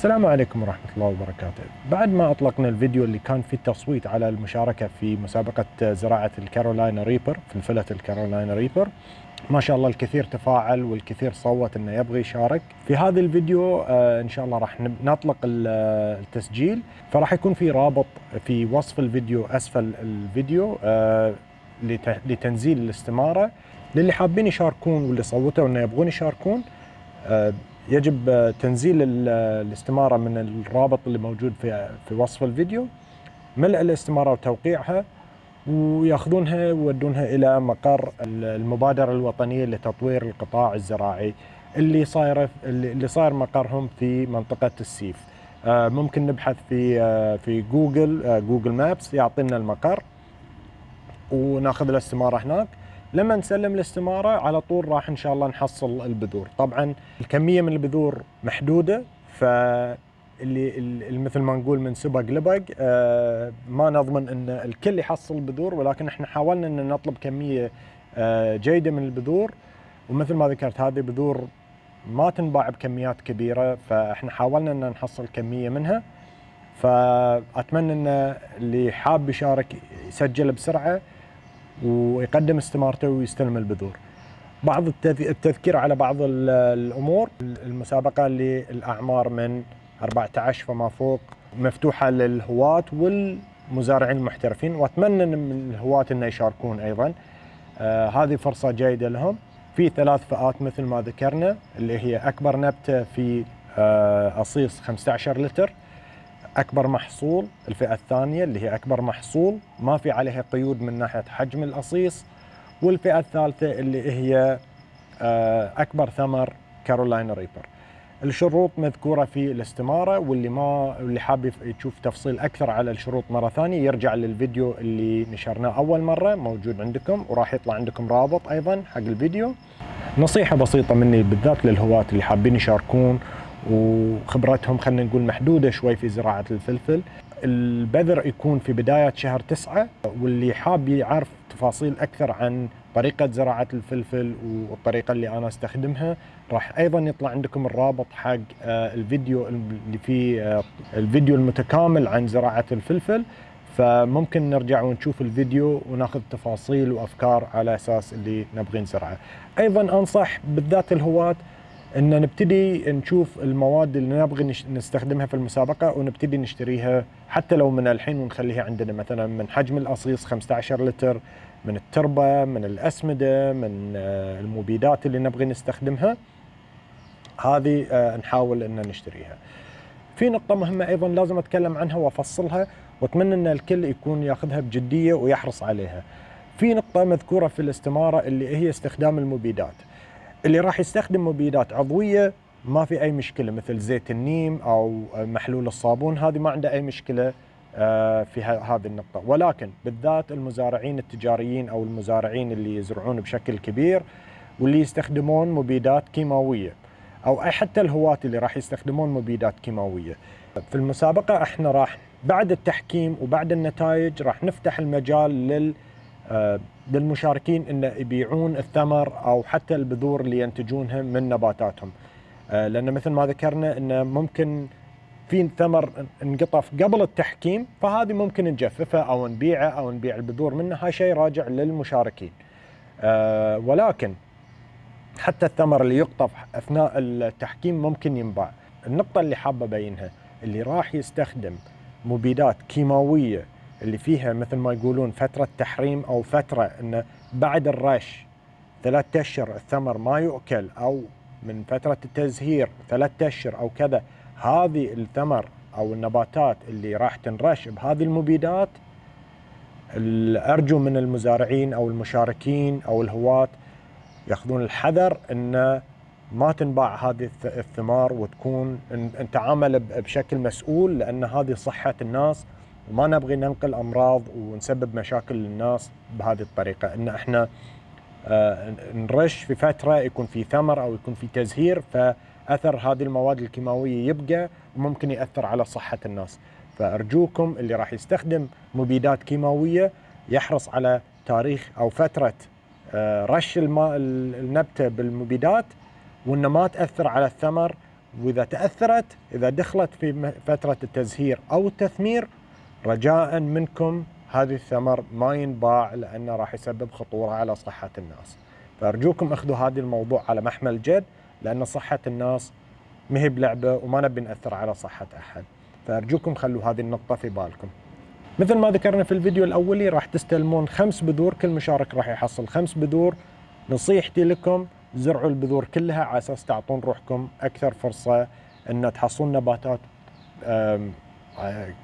السلام عليكم ورحمة الله وبركاته. بعد ما أطلقنا الفيديو اللي كان فيه التصويت على المشاركة في مسابقة زراعة ال Carolina Reaper فلفلة ال Carolina Reaper ما شاء الله الكثير تفاعل والكثير صوت إنه يبغى يشارك. في هذا الفيديو آه إن شاء الله راح نطلق التسجيل. فراح يكون في رابط في وصف الفيديو أسفل الفيديو آه لتنزيل الاستمارة. للي حابين يشاركون واللي صوتوا إنه يبغون يشاركون آه يجب تنزيل الاستمارة من الرابط اللي موجود في في وصف الفيديو ملء الاستمارة وتوقيعها وياخذونها ويودونها إلى مقر المبادرة الوطنية لتطوير القطاع الزراعي اللي صايرة اللي صاير مقرهم في منطقة السيف. ممكن نبحث في في جوجل جوجل مابس يعطينا المقر وناخذ الاستمارة هناك. لما نسلم الاستمارة على طول راح إن شاء الله نحصل البذور. طبعا الكمية من البذور محدودة ف اللي مثل ما نقول من سبق لبق آه ما نضمن إن الكل يحصل بذور ولكن إحنا حاولنا إن نطلب كمية آه جيدة من البذور. ومثل ما ذكرت هذه بذور ما تنباع بكميات كبيرة فإحنا حاولنا إن نحصل كمية منها. فأتمنى إن اللي حاب يشارك يسجل بسرعة. ويقدم استمارته ويستلم البذور. بعض التذكير على بعض الأمور المسابقة للأعمار من 14 فما فوق مفتوحة للهواة والمزارعين المحترفين وأتمنى من الهواة إنه يشاركون أيضا. آه هذه فرصة جيدة لهم. في ثلاث فئات مثل ما ذكرنا اللي هي أكبر نبتة في آه أصيص 15 لتر أكبر محصول الفئة الثانية اللي هي أكبر محصول ما في عليها قيود من ناحية حجم الأصيص والفئة الثالثة اللي هي أكبر ثمر كارولاينا ريبر. الشروط مذكورة في الاستمارة واللي ما اللي حاب يشوف تفصيل أكثر على الشروط مرة ثانية يرجع للفيديو اللي نشرناه أول مرة موجود عندكم وراح يطلع عندكم رابط أيضا حق الفيديو. نصيحة بسيطة مني بالذات للهواة اللي حابين يشاركون وخبرتهم خلينا نقول محدودة شوي في زراعة الفلفل. البذر يكون في بداية شهر تسعة واللي حاب يعرف تفاصيل أكثر عن طريقة زراعة الفلفل والطريقة اللي أنا أستخدمها راح أيضا يطلع عندكم الرابط حق الفيديو اللي فيه الفيديو المتكامل عن زراعة الفلفل. فممكن نرجع ونشوف الفيديو وناخذ تفاصيل وأفكار على أساس اللي نبغي نزرعه. أيضا أنصح بالذات الهواة إن نبتدي نشوف المواد اللي نبغي نستخدمها في المسابقة ونبتدي نشتريها حتى لو من الحين ونخليها عندنا مثلا من حجم الأصيص 15 لتر من التربة من الأسمدة من المبيدات اللي نبغي نستخدمها هذه نحاول إن نشتريها. في نقطة مهمة أيضا لازم أتكلم عنها وأفصلها وأتمنى إن الكل يكون ياخذها بجدية ويحرص عليها. في نقطة مذكورة في الاستمارة اللي هي استخدام المبيدات. اللي راح يستخدم مبيدات عضوية ما في أي مشكلة مثل زيت النيم أو محلول الصابون هذه ما عنده أي مشكلة في هذه النقطة. ولكن بالذات المزارعين التجاريين أو المزارعين اللي يزرعون بشكل كبير واللي يستخدمون مبيدات كيماوية أو أي حتى الهواة اللي راح يستخدمون مبيدات كيماوية. في المسابقة إحنا راح بعد التحكيم وبعد النتائج راح نفتح المجال لل للمشاركين إن يبيعون الثمر أو حتى البذور اللي ينتجونها من نباتاتهم. لأن مثل ما ذكرنا انه ممكن في ثمر انقطف قبل التحكيم فهذه ممكن نجففه أو نبيعه أو نبيع البذور منه هاي شيء راجع للمشاركين. ولكن حتى الثمر اللي يقطف أثناء التحكيم ممكن ينباع. النقطة اللي حابة أبينها اللي راح يستخدم مبيدات كيماوية اللي فيها مثل ما يقولون فترة تحريم أو فترة أنه بعد الرش ثلاثة أشهر الثمر ما يؤكل أو من فترة التزهير ثلاثة أشهر أو كذا هذه الثمر أو النباتات اللي راح تنرش بهذه المبيدات أرجو من المزارعين أو المشاركين أو الهواة يأخذون الحذر أن ما تنباع هذه الثمار وتكون نتعامل بشكل مسؤول لأن هذه صحة الناس وما نبغي ننقل أمراض ونسبب مشاكل للناس بهذه الطريقة. إن إحنا آه نرش في فترة يكون في ثمر أو يكون في تزهير فأثر هذه المواد الكيماوية يبقى وممكن يأثر على صحة الناس. فأرجوكم اللي راح يستخدم مبيدات كيماوية يحرص على تاريخ أو فترة آه رش الماء النبتة بالمبيدات وإنه ما تأثر على الثمر. وإذا تأثرت إذا دخلت في فترة التزهير أو التثمير رجاء منكم هذه الثمر ما ينباع لأنه راح يسبب خطورة على صحة الناس. فأرجوكم أخذوا هذا الموضوع على محمل جد لأن صحة الناس ما هي بلعبة وما نبي نأثر على صحة أحد. فأرجوكم خلوا هذه النقطة في بالكم. مثل ما ذكرنا في الفيديو الأولي راح تستلمون خمس بذور كل مشارك راح يحصل خمس بذور نصيحتي لكم زرعوا البذور كلها على أساس تعطون روحكم أكثر فرصة إن تحصلون نباتات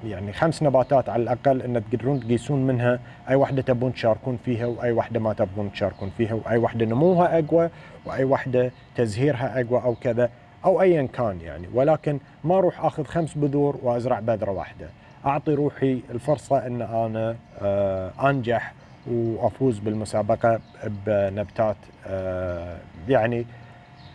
يعني خمس نباتات على الأقل إن تقدرون تقيسون منها. أي وحده تبون تشاركون فيها وأي وحده ما تبون تشاركون فيها وأي وحده نموها أقوى وأي وحده تزهيرها أقوى أو كذا أو ايا كان يعني. ولكن ما أروح أخذ خمس بذور وأزرع بذرة واحدة. أعطي روحي الفرصة إن أنا آه، أنجح وأفوز بالمسابقة بنبتات آه، يعني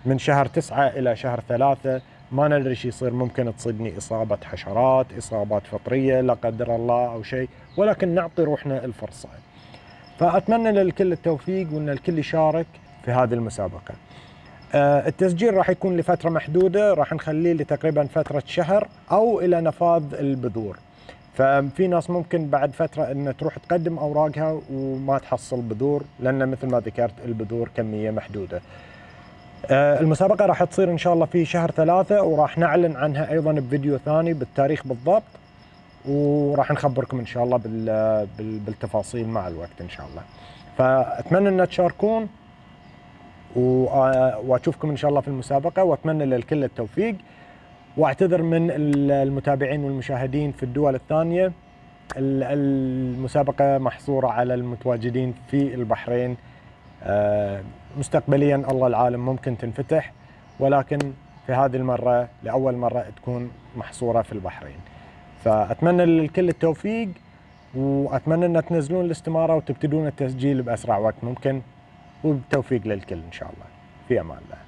من شهر تسعة إلى شهر ثلاثة ما ندري إيش يصير ممكن تصيدني إصابة حشرات إصابات فطرية لا قدر الله أو شيء ولكن نعطي روحنا الفرصة. فأتمنى للكل التوفيق وأن الكل يشارك في هذه المسابقة. آه، التسجيل راح يكون لفترة محدودة راح نخليه لتقريبا فترة شهر أو إلى نفاذ البذور. ففي ناس ممكن بعد فترة إن تروح تقدم أوراقها وما تحصل بذور لأن مثل ما ذكرت البذور كمية محدودة. آه، المسابقة راح تصير إن شاء الله في شهر ثلاثة وراح نعلن عنها أيضا بفيديو ثاني بالتاريخ بالضبط وراح نخبركم إن شاء الله بالتفاصيل مع الوقت إن شاء الله. فأتمنى إن تشاركون آه، وأشوفكم إن شاء الله في المسابقة وأتمنى للكل التوفيق. وأعتذر من المتابعين والمشاهدين في الدول الثانية المسابقة محصورة على المتواجدين في البحرين آه، مستقبليا الله العالم ممكن تنفتح ولكن في هذه المرة لأول مرة تكون محصورة في البحرين. فأتمنى للكل التوفيق وأتمنى أن تنزلون الاستمارة وتبتدون التسجيل بأسرع وقت ممكن وبالتوفيق للكل إن شاء الله. في أمان الله.